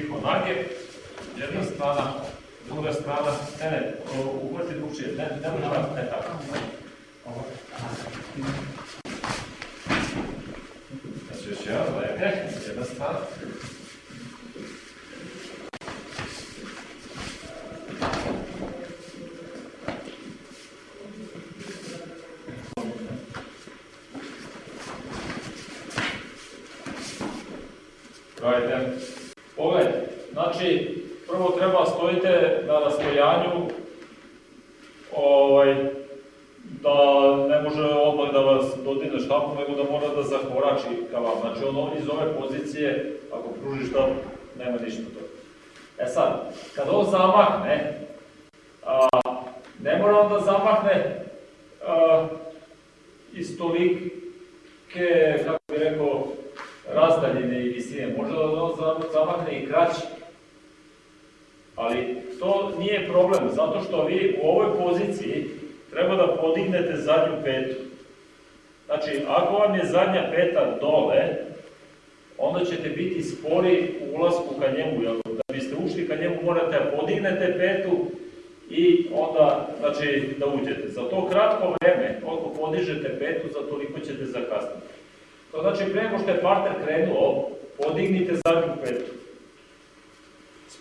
tiho nage, jedna strana, druga strana, ne, ne, uhvati drugčije, ne, ne tako, ne tako. Ovo. Znači još jedan, lepe, jedna strana. Radite. Pogledajte, znači, prvo treba stojite na rastojanju ovaj, da ne može odmah da vas dodine štapom, nego da mora da zakorači ka vam. Znači, ono iz ove pozicije, ako pruži štap, nema ništa to. E sad, kad on zamahne, a, ne mora on da zamahne a, iz tolike, kako bi rekao, razdaljine i visine. Može da on zamahne i kraći. Ali to nije problem, zato što vi u ovoj poziciji treba da podignete zadnju petu. Znači, ako vam je zadnja peta dole, onda ćete biti spori u ulasku ka njemu. Da biste ušli ka njemu morate da podignete petu i onda, znači, da uđete. Za to kratko vreme, koliko podižete petu, za toliko ćete zakasniti. To znači, pre što je partner krenuo, podignite zadnju petu.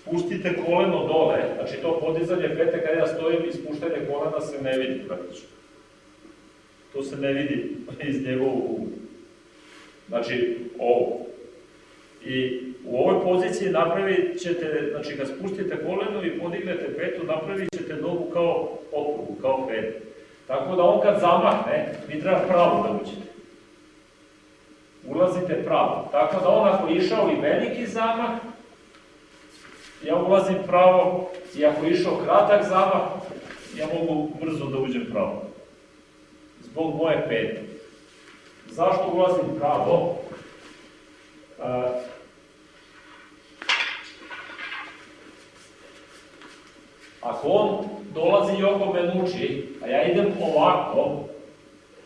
Spustite koleno dole, znači to podizanje pete kada ja stojim i spuštanje kolena se ne vidi praktično. To se ne vidi iz njegovog ugla. Znači, ovo. I u ovoj poziciji napravit ćete, znači kad spustite koleno i podignete petu, napravit ćete nogu kao okrugu, kao petu. Tako da on kad zamahne, vi treba pravo da uđete. Ulazite pravo. Tako da on ako je išao i veliki zamah, ja ulazim pravo i ako je išao kratak zamah, ja mogu brzo da uđem pravo. Zbog moje pete. Zašto ulazim pravo? Ako on dolazi i oko me nuči, a ja idem ovako,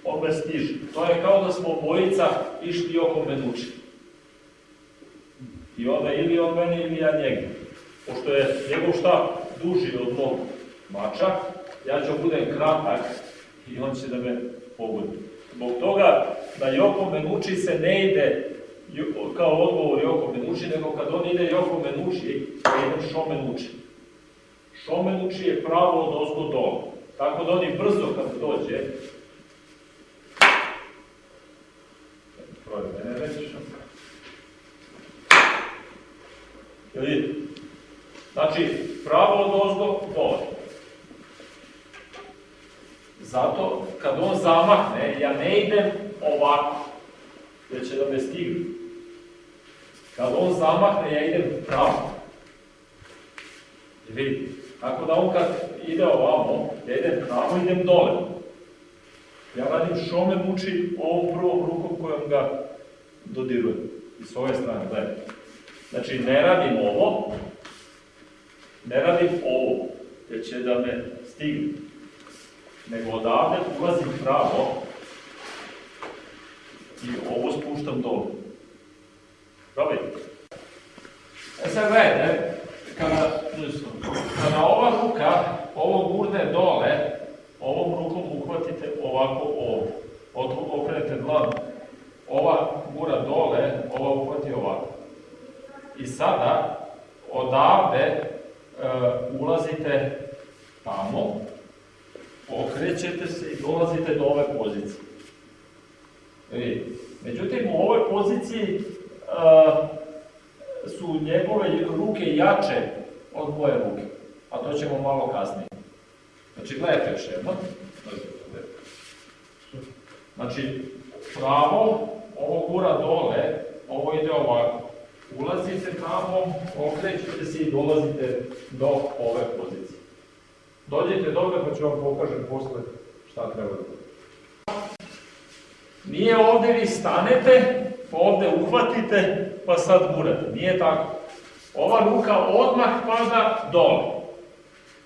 on me stiže. To je kao da smo obojica išli oko me nuči. I onda ili on mene ili ja njega. Pošto je njegov štap duži od mog mača, ja ću budem kratak i on će da me pogodi. Zbog toga da Joko Menuči se ne ide kao odgovor Joko Menuči, nego kad on ide Joko Menuči, idem Šo Menuči. Šo Menuči je pravo od ozgo dole. Tako da oni brzo kad dođe, Prvo, mene reći. Vidite? Znači, pravo od ozgo dole. Zato, kad on zamahne, ja ne idem ovako, jer će da me stigne. Kad on zamahne, ja idem pravo. Vidite? Tako da on kad ide ovamo, ja idem pravo, idem dole. Ja radim šome muči ovom prvom rukom kojom ga dodirujem. I s ove strane, gledajte. Znači, ne radim ovo, ne radim ovo, jer će da me stigne. Nego odavde ulazim pravo i ovo spuštam dole. Probajte. E sad gledajte, kada, kada ova ruka, ovo gurne dole, ovom rukom uhvatite ovako ovo. Okrenete dlan, ova gura dole, ova uhvati ovako. I sada, odavde, uh, ulazite tamo, okrećete se i dolazite do ove pozicije. Međutim, u ovoj poziciji uh, su njegove ruke jače od moje ruke, a to ćemo malo kasnije. Znači, gledajte još jedno. Znači, pravo, ovo gura dole, ovo ide ovako ulazite tamo, okrećete se i dolazite do ove pozicije. Dođete dobre pa ću vam pokažem posle šta treba da. Nije ovde vi stanete, pa ovde uhvatite, pa sad gurate. Nije tako. Ova ruka odmah pada dole.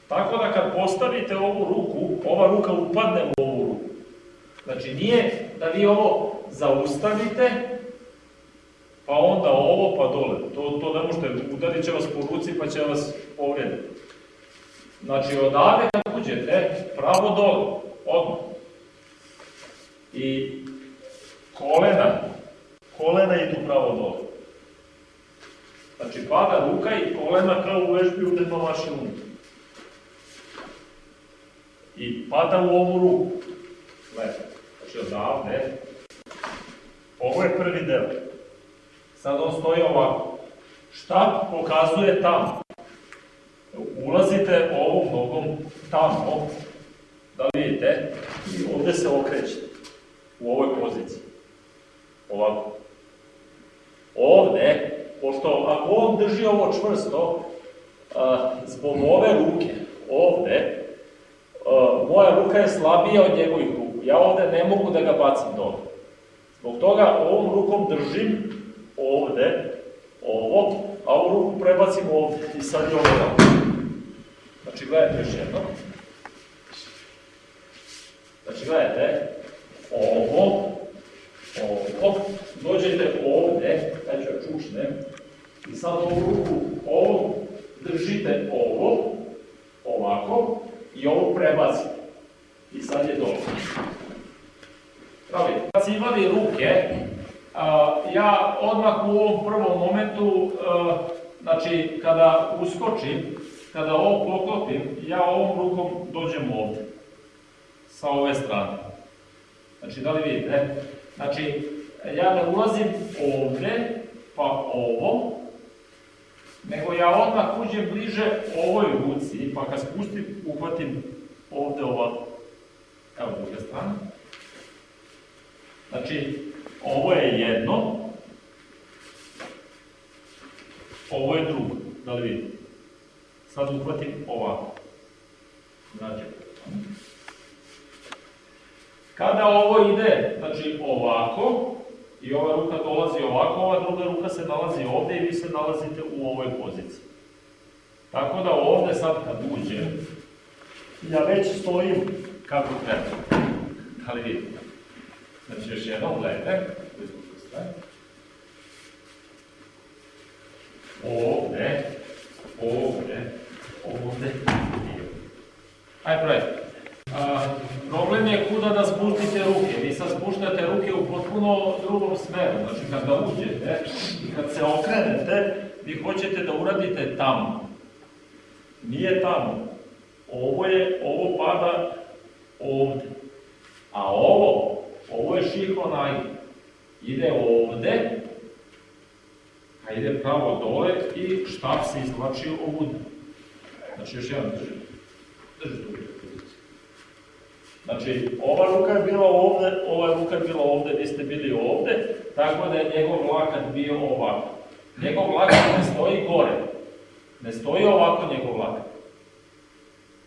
Tako da kad postavite ovu ruku, ova ruka upadne u ovu ruku. Znači nije da vi ovo zaustavite, pa onda ovo, pa dole. To, to ne možete, udarit će vas po ruci pa će vas povrediti. Znači, odavde kad uđete, pravo dole, odmah. I kolena, kolena idu pravo dole. Znači, pada ruka i kolena kao u vežbi u vaše unutra. I pada u ovu ruku. Gledajte, znači odavde. Ovo je prvi deo. Sad on stoji ovako. Šta pokazuje tamo? Ulazite ovom nogom tamo, da vidite, i ovde se okrećete. U ovoj poziciji. Ovako. Ovde, pošto ako on drži ovo čvrsto, zbog ove ruke, ovde, moja ruka je slabija od njegovih ruku. Ja ovde ne mogu da ga bacim dole. Zbog toga ovom rukom držim ovde, ovo, a ovu ruku prebacim ovde i sad je ovo. Znači, gledajte još jedno. Znači, gledajte, ovo, dođete ovde, ja ću ja čušnem, i sad ovu ruku, ovo, držite ovo, ovako, i ovo prebacite. I sad je dobro. Pravi, kad si imali ruke, ja odmah u ovom prvom momentu, znači kada uskočim, kada ovo poklopim, ja ovom rukom dođem ovdje, sa ove strane. Znači, da li vidite? Znači, ja ne ulazim ovdje, pa ovom, nego ja odmah uđem bliže ovoj ruci, pa kad spustim, uhvatim ovde ovako. Evo druga strana. Znači, ovo je jedno, ovo je drugo, da li vidite? Sad uhvatim ovako. Znači, kada ovo ide, znači ovako, i ova ruka dolazi ovako, ova druga ruka se nalazi ovde i vi se nalazite u ovoj poziciji. Tako da ovde sad kad uđem, ja već stojim kako treba. Da li vidite? Znači još jednom gledajte, ovde, ovde, ovde Ajde, probajte. Problem je kuda da spustite ruke. Vi sad spuštate ruke u potpuno drugom smeru. Znači, kad da uđete i kad se okrenete, vi hoćete da uradite tamo. Nije tamo. Ovo je, ovo pada ovde. A ovo, ovo je šihonaj. Ide ovde, a ide pravo dole i štap se izvlači ovuda. Znači, još jedan drži. Drži tu. Znači, ova ruka je bila ovde, ova ruka je bila ovde, vi ste bili ovde, tako da je njegov lakat bio ovako. Njegov lakat ne stoji gore. Ne stoji ovako njegov lakat.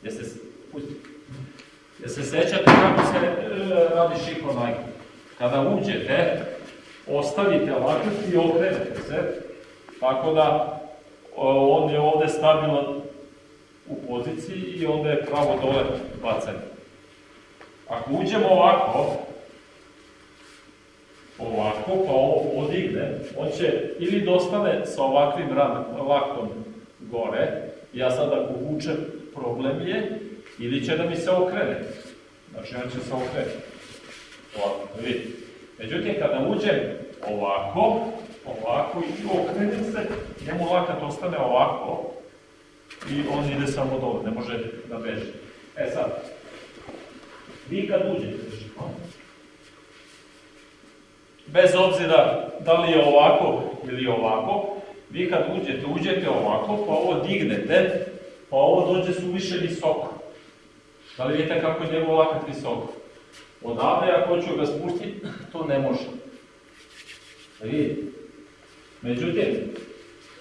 Jeste, pusti. Jeste sećate kako se e, radi šikonajka? Kada uđete, ostavite lakat i okrenete se, tako da on je ovde stabilan u poziciji i onda je pravo dole bacan. Ako uđemo ovako, ovako, pa ovo podigne, on će ili dostane sa ovakvim laktom gore, ja sad ako vučem, problem je, ili će da mi se okrene. Znači, on će se okrenuti. Ovako, da vidite. Međutim, kada uđem ovako, ovako i okrenem se, njemu lakat ostane ovako i on ide samo dole, ne može da beže. E sad, Vi kad uđete, bez obzira da li je ovako ili ovako, vi kad uđete, uđete ovako, pa ovo dignete, pa ovo dođe suviše visoko. Da li vidite kako je njegov lakat visoko? Odavde, ako hoću ga spustiti, to ne može. Da vidite? Međutim,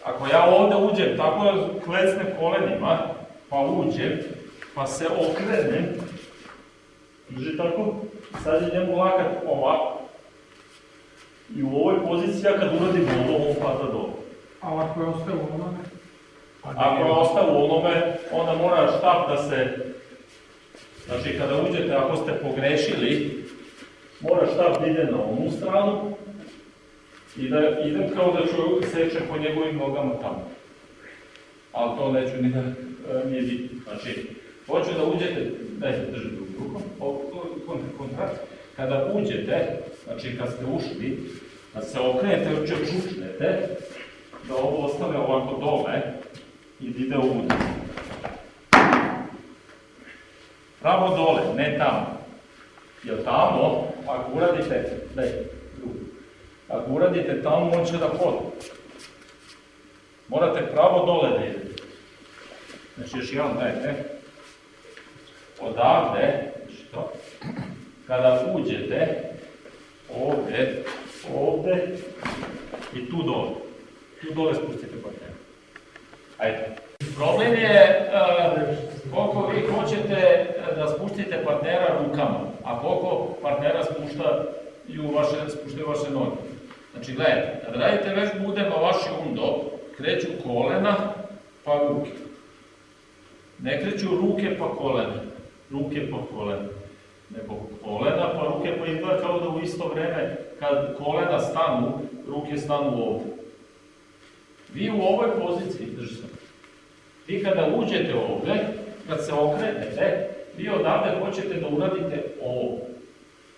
ako ja ovde uđem, tako da klecnem kolenima, pa uđem, pa se okrenem, Drži tako, sad je njemu lakat ovako. I u ovoj poziciji ja kad uradim ovo, on pada dole. A ako je ostao u onome? Pa ako je ostao u onome, onda mora štap da se... Znači, kada uđete, ako ste pogrešili, mora štap da ide na onu stranu I da idem kao da čovjek seče po njegovim nogama tamo. Ali to neću ni da e, nije bitno. Znači, hoću da uđete, dajte držite kontra, kontra. Kada uđete, znači kad ste ušli, da se okrenete, uče čučnete, da ovo ostane ovako dole i da ide unutra. Pravo dole, ne tamo. Jer tamo, ako uradite, daj, drugu. Ako uradite tamo, on će da hoda. Morate pravo dole da idete. Znači, još jedan dajte. Odavde, znači to, kada uđete, ovde, ovde i tu dole. Tu dole spustite partnera. Ajde. Problem je uh, koliko vi hoćete da spustite partnera rukama, a koliko partnera spuštaju vaše, spuštaju vaše noge. Znači, gledajte, kad radite već budema vaši undo, kreću kolena pa ruke. Ne kreću ruke pa kolena, ruke pa kolena, nego kolena pa ruke pa izgleda kao da u isto vreme kad kolena stanu, ruke stanu ovde. Vi u ovoj poziciji, držite, vi kada uđete ovde, kad se okrenete, vi odavde hoćete da uradite ovo.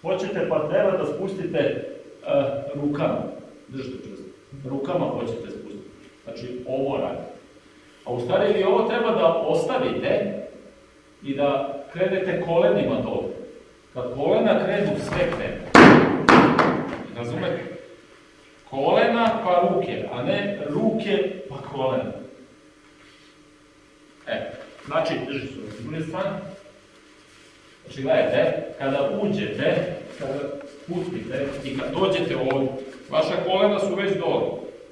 Hoćete partnera da spustite uh, rukama, držite čvrsto, rukama hoćete spustiti. Znači, ovo radite. A u stvari vi ovo treba da ostavite i da krenete kolenima dole. Kad kolena krenu, sve krenu. Razumete? Kolena pa ruke, a ne ruke pa kolena. E, znači, drži se s druge strane. Znači, gledajte, kada uđete, kada spustite i kad dođete ovdje, vaša kolena su već dole.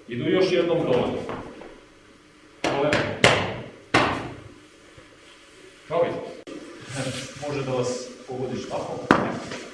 Idu još jednom dole. das vor der Sprache.